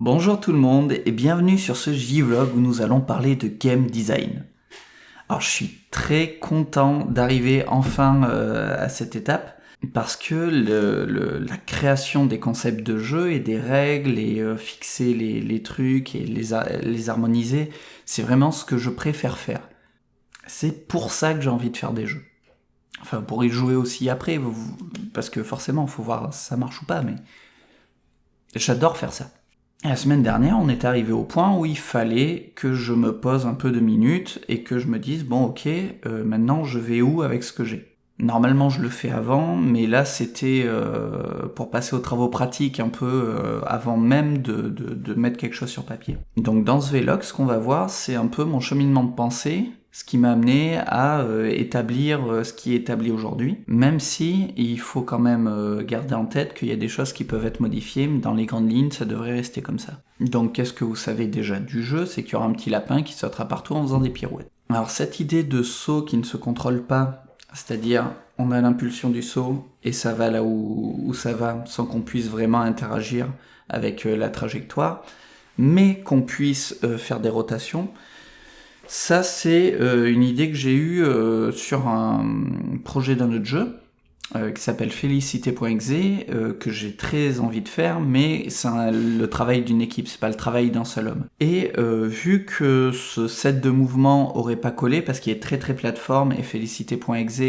Bonjour tout le monde et bienvenue sur ce J-Vlog où nous allons parler de game design. Alors je suis très content d'arriver enfin euh, à cette étape parce que la création des concepts de jeu et des règles et euh, fixer les, trucs et les, harmoniser, c'est vraiment ce que je préfère faire. C'est pour ça que j'ai envie de faire des jeux. Enfin, pour y jouer aussi après, parce que forcément, il faut voir si ça marche ou pas, mais j'adore faire ça. La semaine dernière, on est arrivé au point où il fallait que je me pose un peu de minutes et que je me dise, bon ok, euh, maintenant je vais où avec ce que j'ai? Normalement je le fais avant, mais là c'était euh, pour passer aux travaux pratiques un peu euh, avant même de, mettre quelque chose sur papier. Donc dans ce vlog, ce qu'on va voir, c'est un peu mon cheminement de pensée ce qui m'a amené à euh, établir euh, ce qui est établi aujourd'hui, même si il faut quand même euh, garder en tête qu'il y a des choses qui peuvent être modifiées, mais dans les grandes lignes, ça devrait rester comme ça. Donc qu'est-ce que vous savez déjà du jeu? C'est qu'il y aura un petit lapin qui sautera partout en faisant des pirouettes. Alors cette idée de saut qui ne se contrôle pas, c'est-à-dire on a l'impulsion du saut et ça va là où, ça va sans qu'on puisse vraiment interagir avec la trajectoire, mais qu'on puisse faire des rotations, ça, c'est euh, une idée que j'ai eue euh, sur un projet d'un autre jeu euh, qui s'appelle Félicité.exe, que j'ai très envie de faire, mais c'est le travail d'une équipe, c'est pas le travail d'un seul homme. Et vu que ce set de mouvements aurait pas collé, parce qu'il est très très plateforme, et Félicité.exe,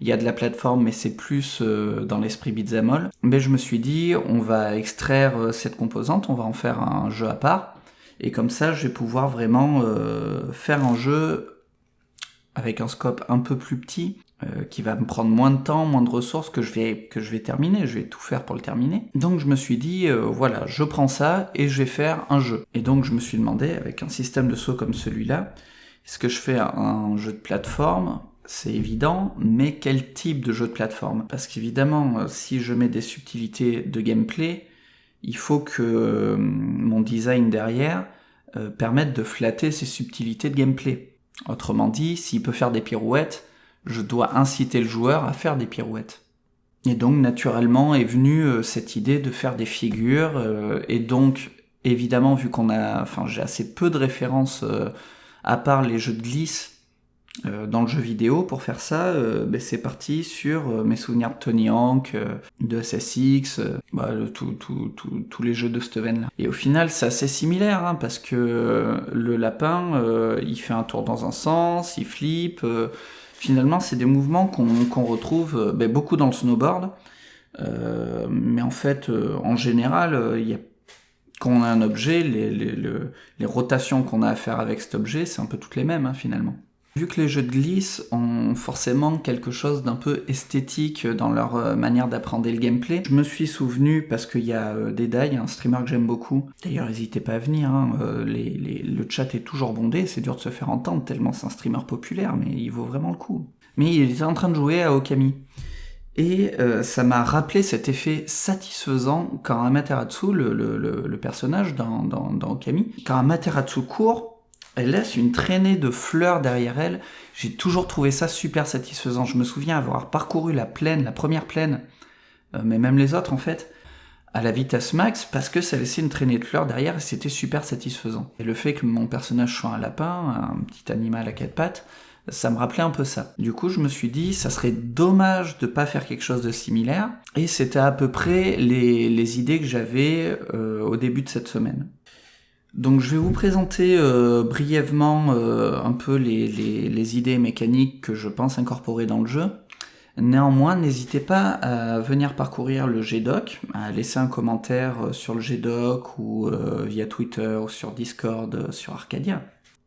il y a de la plateforme, mais c'est plus dans l'esprit beat'em mais je me suis dit, on va extraire cette composante, on va en faire un jeu à part, et comme ça, je vais pouvoir vraiment euh, faire un jeu avec un scope un peu plus petit, euh, qui va me prendre moins de temps, moins de ressources que je vais terminer. Je vais tout faire pour le terminer. Donc je me suis dit, euh, voilà, je prends ça et je vais faire un jeu. Et donc je me suis demandé, avec un système de saut comme celui-là, est-ce que je fais un jeu de plateforme? C'est évident, mais quel type de jeu de plateforme? Parce qu'évidemment, si je mets des subtilités de gameplay, il faut que euh, mon design derrière euh, permette de flatter ces subtilités de gameplay. Autrement dit, s'il peut faire des pirouettes, je dois inciter le joueur à faire des pirouettes. Et donc naturellement est venue euh, cette idée de faire des figures, et donc évidemment vu qu'on a, enfin j'ai assez peu de références à part les jeux de glisse euh, dans le jeu vidéo pour faire ça, euh, ben, c'est parti sur euh, mes souvenirs de Tony Hawk, de SSX, bah, tous les jeux de Steven là. Et au final, c'est assez similaire hein, parce que le lapin, il fait un tour dans un sens, il flippe. finalement, c'est des mouvements qu'on retrouve ben, beaucoup dans le snowboard. mais en fait, en général, quand on a un objet, les rotations qu'on a à faire avec cet objet, c'est un peu toutes les mêmes hein, finalement. Vu que les jeux de glisse ont forcément quelque chose d'un peu esthétique dans leur euh, manière d'apprendre le gameplay, je me suis souvenu, parce qu'il y a euh, des Dai, un streamer que j'aime beaucoup, d'ailleurs n'hésitez pas à venir, hein, euh, le chat est toujours bondé, c'est dur de se faire entendre tellement c'est un streamer populaire, mais il vaut vraiment le coup. Mais il était en train de jouer à Okami. Et ça m'a rappelé cet effet satisfaisant quand Amaterasu, le, personnage dans, dans, dans Okami, quand Amaterasu court, elle laisse une traînée de fleurs derrière elle. J'ai toujours trouvé ça super satisfaisant. Je me souviens avoir parcouru la plaine, la première plaine, euh, mais même les autres en fait, à la vitesse max parce que ça laissait une traînée de fleurs derrière et c'était super satisfaisant. Et le fait que mon personnage soit un lapin, un petit animal à quatre pattes, ça me rappelait un peu ça. Du coup, je me suis dit, ça serait dommage de pas faire quelque chose de similaire. Et c'était à peu près les, idées que j'avais euh, au début de cette semaine. Donc je vais vous présenter euh, brièvement euh, un peu les, idées mécaniques que je pense incorporer dans le jeu. Néanmoins, n'hésitez pas à venir parcourir le GDoc, à laisser un commentaire euh, sur le GDoc ou via Twitter ou sur Discord, sur Arcadia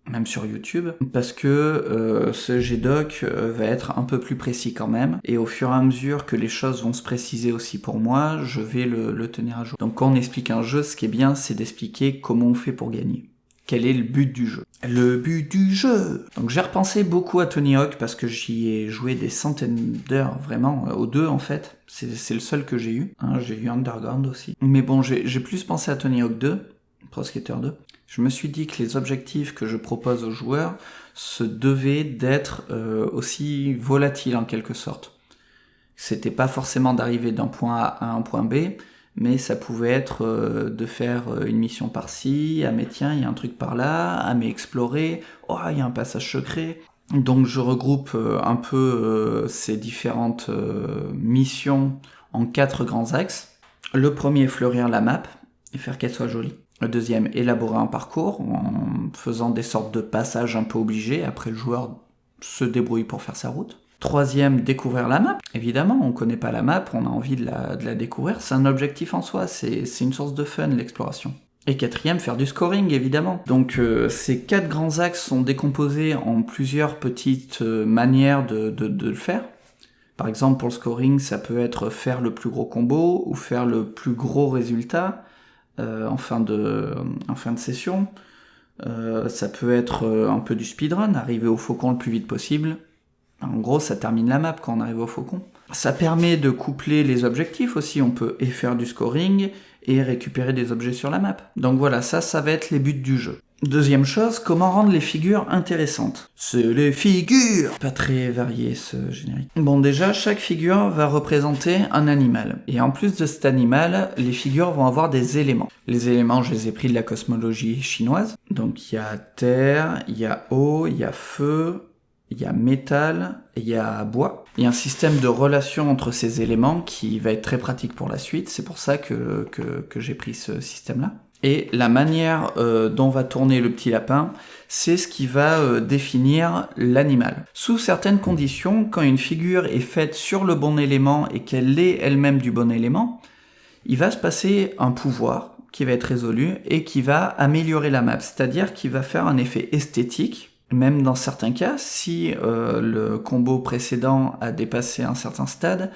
même sur YouTube, parce que euh, ce GDoc euh, va être un peu plus précis quand même, et au fur et à mesure que les choses vont se préciser aussi pour moi, je vais le, tenir à jour. Donc quand on explique un jeu, ce qui est bien, c'est d'expliquer comment on fait pour gagner. Quel est le but du jeu? Le but du jeu Donc j'ai repensé beaucoup à Tony Hawk parce que j'y ai joué des centaines d'heures, vraiment, euh, aux deux en fait. C'est le seul que j'ai eu. Hein, j'ai eu Underground aussi. Mais bon, j'ai plus pensé à Tony Hawk 2, Pro Skater 2 je me suis dit que les objectifs que je propose aux joueurs se devaient d'être euh, aussi volatiles en quelque sorte. C'était pas forcément d'arriver d'un point A à un point B, mais ça pouvait être euh, de faire euh, une mission par-ci, ah mais tiens, il y a un truc par là, ah mais explorer, oh, il y a un passage secret. Donc je regroupe un peu ces différentes missions en quatre grands axes. Le premier, fleurir la map et faire qu'elle soit jolie. Le deuxième, élaborer un parcours en faisant des sortes de passages un peu obligés. Après, le joueur se débrouille pour faire sa route. Troisième, découvrir la map. Évidemment, on ne connaît pas la map, on a envie de la, découvrir. C'est un objectif en soi, c'est une source de fun, l'exploration. Et quatrième, faire du scoring, évidemment. Donc euh, ces quatre grands axes sont décomposés en plusieurs petites euh, manières de, le faire. Par exemple, pour le scoring, ça peut être faire le plus gros combo ou faire le plus gros résultat en, fin de, en fin de session. ça peut être un peu du speedrun, arriver au faucon le plus vite possible. En gros, ça termine la map quand on arrive au faucon. Ça permet de coupler les objectifs aussi, on peut et faire du scoring et récupérer des objets sur la map. Donc voilà, ça, ça va être les buts du jeu. Deuxième chose, comment rendre les figures intéressantes? C'est les figures Pas très varié ce générique. Bon déjà, chaque figure va représenter un animal. Et en plus de cet animal, les figures vont avoir des éléments. Les éléments, je les ai pris de la cosmologie chinoise. Donc il y a terre, il y a eau, il y a feu, il y a métal il y a bois. Il y a un système de relation entre ces éléments qui va être très pratique pour la suite, c'est pour ça que, que, j'ai pris ce système-là. Et la manière euh, dont va tourner le petit lapin, c'est ce qui va euh, définir l'animal. Sous certaines conditions, quand une figure est faite sur le bon élément et qu'elle est elle-même du bon élément, il va se passer un pouvoir qui va être résolu et qui va améliorer la map, c'est-à-dire qui va faire un effet esthétique même dans certains cas, si euh, le combo précédent a dépassé un certain stade,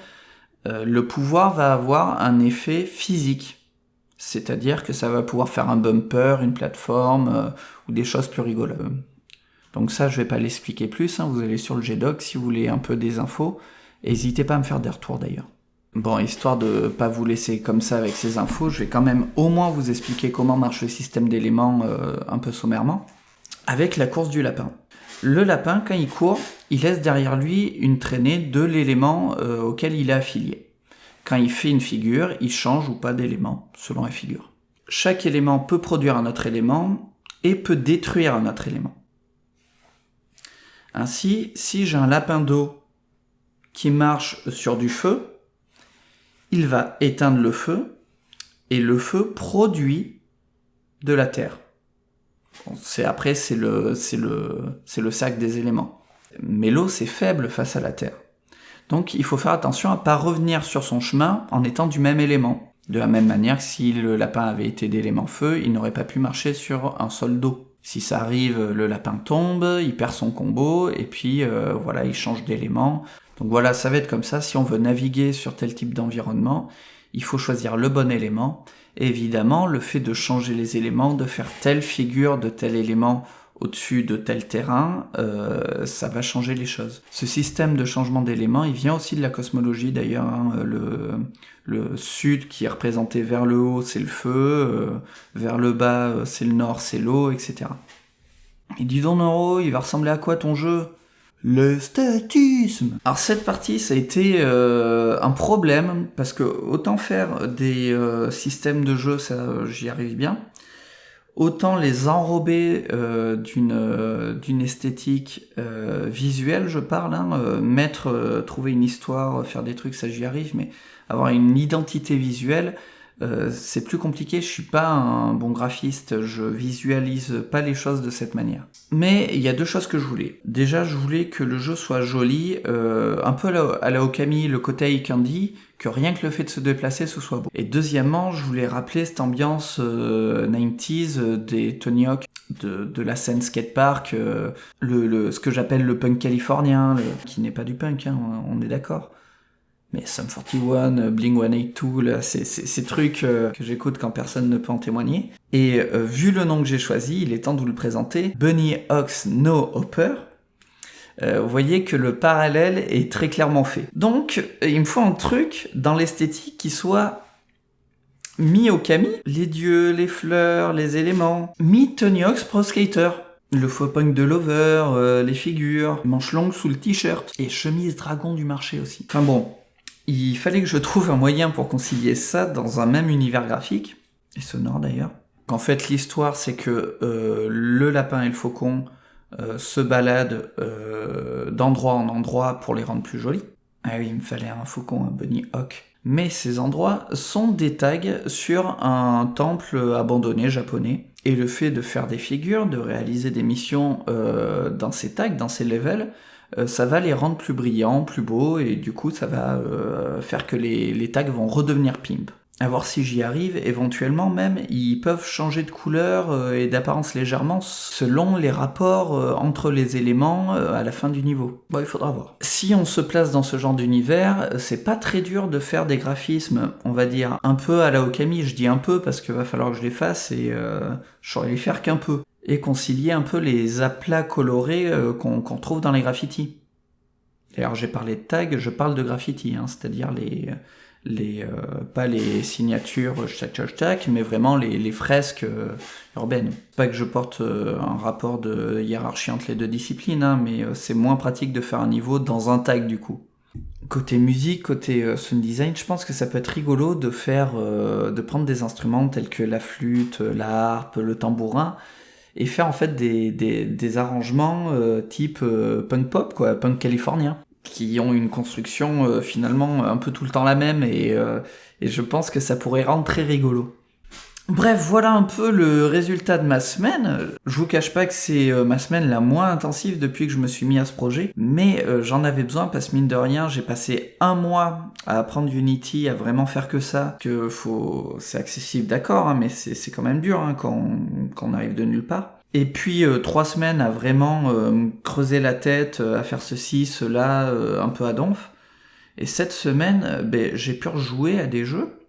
le pouvoir va avoir un effet physique. C'est-à-dire que ça va pouvoir faire un bumper, une plateforme, euh, ou des choses plus rigolotes. Donc ça, je vais pas l'expliquer plus, hein. vous allez sur le GDoc si vous voulez un peu des infos. N'hésitez pas à me faire des retours d'ailleurs. Bon, histoire de pas vous laisser comme ça avec ces infos, je vais quand même au moins vous expliquer comment marche le système d'éléments un peu sommairement avec la course du lapin. Le lapin, quand il court, il laisse derrière lui une traînée de l'élément euh, auquel il est affilié. Quand il fait une figure, il change ou pas d'élément, selon la figure. Chaque élément peut produire un autre élément et peut détruire un autre élément. Ainsi, si j'ai un lapin d'eau qui marche sur du feu, il va éteindre le feu, et le feu produit de la terre. Après c'est le sac des éléments. Mais l'eau c'est faible face à la terre. Donc il faut faire attention à pas revenir sur son chemin en étant du même élément. De la même manière que si le lapin avait été d'élément feu, il n'aurait pas pu marcher sur un sol d'eau. Si ça arrive, le lapin tombe, il perd son combo, et puis euh, voilà, il change d'élément. Donc voilà, ça va être comme ça. Si on veut naviguer sur tel type d'environnement, il faut choisir le bon élément. évidemment, le fait de changer les éléments, de faire telle figure de tel élément au-dessus de tel terrain, euh, ça va changer les choses. Ce système de changement d'éléments, il vient aussi de la cosmologie d'ailleurs. Hein. le, sud qui est représenté vers le haut, c'est le feu, euh, vers le bas, euh, c'est le nord, c'est l'eau, etc. Et dis donc Noro, il va ressembler à quoi ton jeu? L'esthétisme Alors cette partie, ça a été un problème, parce que autant faire des systèmes de jeu, ça j'y arrive bien, autant les enrober euh, d'une esthétique visuelle, je parle, hein, mettre, trouver une histoire, faire des trucs, ça j'y arrive, mais avoir une identité visuelle, euh, c'est plus compliqué, je suis pas un bon graphiste, je visualise pas les choses de cette manière. Mais il y a deux choses que je voulais. Déjà, je voulais que le jeu soit joli, euh, un peu à la, Okami, le côté Candy, que rien que le fait de se déplacer, ce soit beau. Et deuxièmement, je voulais rappeler cette ambiance 90s euh, des Tony Hawk, de, la scène skatepark, le, ce que j'appelle le punk californien, qui n'est pas du punk, hein, on est d'accord mais Sum 41, Bling 182, c'est ces trucs euh, que j'écoute quand personne ne peut en témoigner. Et euh, vu le nom que j'ai choisi, il est temps de vous le présenter. Bunny Ox No Hopper. Euh, vous voyez que le parallèle est très clairement fait. Donc, il me faut un truc dans l'esthétique qui soit mis au Kami. Les dieux, les fleurs, les éléments. Mi Tony Hawk's Pro Skater. Le faux punk de Lover, les figures, manches longues sous le t-shirt, et chemise dragon du marché aussi. Enfin bon, Il fallait que je trouve un moyen pour concilier ça dans un même univers graphique, et sonore d'ailleurs. En fait, l'histoire, c'est que euh, le lapin et le faucon euh, se baladent euh, d'endroit en endroit pour les rendre plus jolis. Ah oui, il me fallait un faucon, un bunny hawk. Mais ces endroits sont des tags sur un temple abandonné japonais. Et le fait de faire des figures, de réaliser des missions dans ces tags, dans ces levels, ça va les rendre plus brillants, plus beaux, et du coup ça va euh, faire que les, tags vont redevenir pimp à voir si j'y arrive. Éventuellement même, ils peuvent changer de couleur euh, et d'apparence légèrement selon les rapports euh, entre les éléments euh, à la fin du niveau. Bon, il faudra voir. Si on se place dans ce genre d'univers, c'est pas très dur de faire des graphismes, on va dire, un peu à la Okami. Je dis un peu parce qu'il va falloir que je les fasse et euh, je saurais les faire qu'un peu. Et concilier un peu les aplats colorés qu'on trouve dans les graffitis. D'ailleurs, j'ai parlé de tag, je parle de graffiti, hein, c'est-à-dire les euh, pas les signatures chac, mais vraiment les, fresques euh, urbaines. Pas que je porte euh, un rapport de hiérarchie entre les deux disciplines, hein, mais c'est moins pratique de faire un niveau dans un tag du coup. Côté musique, côté sound design, je pense que ça peut être rigolo de faire, de prendre des instruments tels que la flûte, la harpe, le tambourin, et faire en fait des, des, arrangements type punk pop, quoi, punk californien qui ont une construction euh, finalement un peu tout le temps la même et, euh, et, je pense que ça pourrait rendre très rigolo. Bref, voilà un peu le résultat de ma semaine. Je vous cache pas que c'est euh, ma semaine la moins intensive depuis que je me suis mis à ce projet, mais j'en avais besoin parce que mine de rien, j'ai passé un mois à apprendre Unity, à vraiment faire que ça, que faut, c'est accessible d'accord, hein, mais c'est quand même dur hein, quand, on arrive de nulle part. Et puis euh, trois semaines à vraiment euh, creuser la tête, euh, à faire ceci, cela, un peu à donf. Et cette semaine, ben, j'ai pu rejouer à des jeux.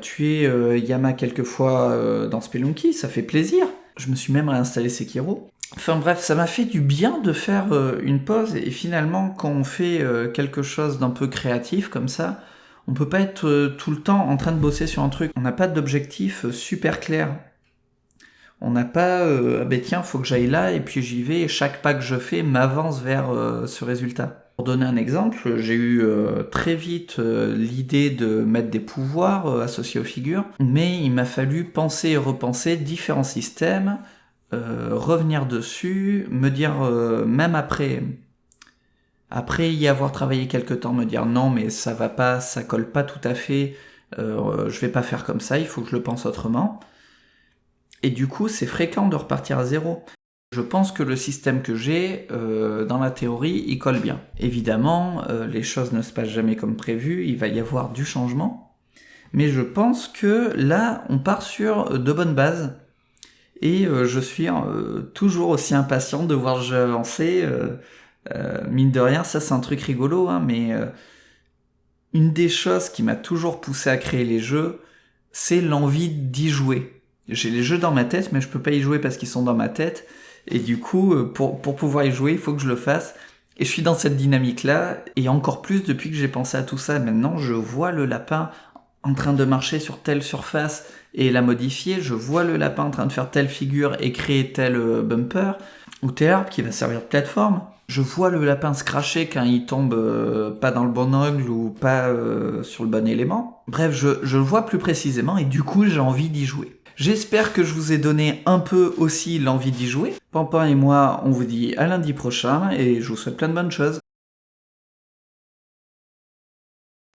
Tuer Yama quelques fois dans Spelunky, ça fait plaisir. Je me suis même réinstallé Sekiro. Enfin bref, ça m'a fait du bien de faire une pause et finalement quand on fait quelque chose d'un peu créatif comme ça, on peut pas être tout le temps en train de bosser sur un truc. On n'a pas d'objectif super clair. On n'a pas euh, ah ben tiens, faut que j'aille là et puis j'y vais et chaque pas que je fais m'avance vers euh, ce résultat. Pour donner un exemple, j'ai eu euh, très vite euh, l'idée de mettre des pouvoirs associés aux figures, mais il m'a fallu penser et repenser différents systèmes, revenir dessus, me dire même après après y avoir travaillé quelque temps, me dire non mais ça va pas, ça colle pas tout à fait, je vais pas faire comme ça, il faut que je le pense autrement. Et du coup, c'est fréquent de repartir à zéro. Je pense que le système que j'ai, euh, dans la théorie, il colle bien. Évidemment, euh, les choses ne se passent jamais comme prévu, il va y avoir du changement. Mais je pense que là, on part sur de bonnes bases. Et euh, je suis toujours aussi impatient de voir jeu avancer. mine de rien, ça c'est un truc rigolo, hein, mais une des choses qui m'a toujours poussé à créer les jeux, c'est l'envie d'y jouer j'ai les jeux dans ma tête, mais je peux pas y jouer parce qu'ils sont dans ma tête. Et du coup, euh, pour, pour pouvoir y jouer, il faut que je le fasse. Et je suis dans cette dynamique-là, et encore plus depuis que j'ai pensé à tout ça. Maintenant, je vois le lapin en train de marcher sur telle surface et la modifier. Je vois le lapin en train de faire telle figure et créer tel euh, bumper ou tel qui va servir de plateforme. Je vois le lapin se cracher quand il tombe euh, pas dans le bon angle ou pas sur le bon élément. Bref, je, je le vois plus précisément et du coup j'ai envie d'y jouer. J'espère que je vous ai donné un peu aussi l'envie d'y jouer. Pampin et moi, on vous dit à lundi prochain et je vous souhaite plein de bonnes choses.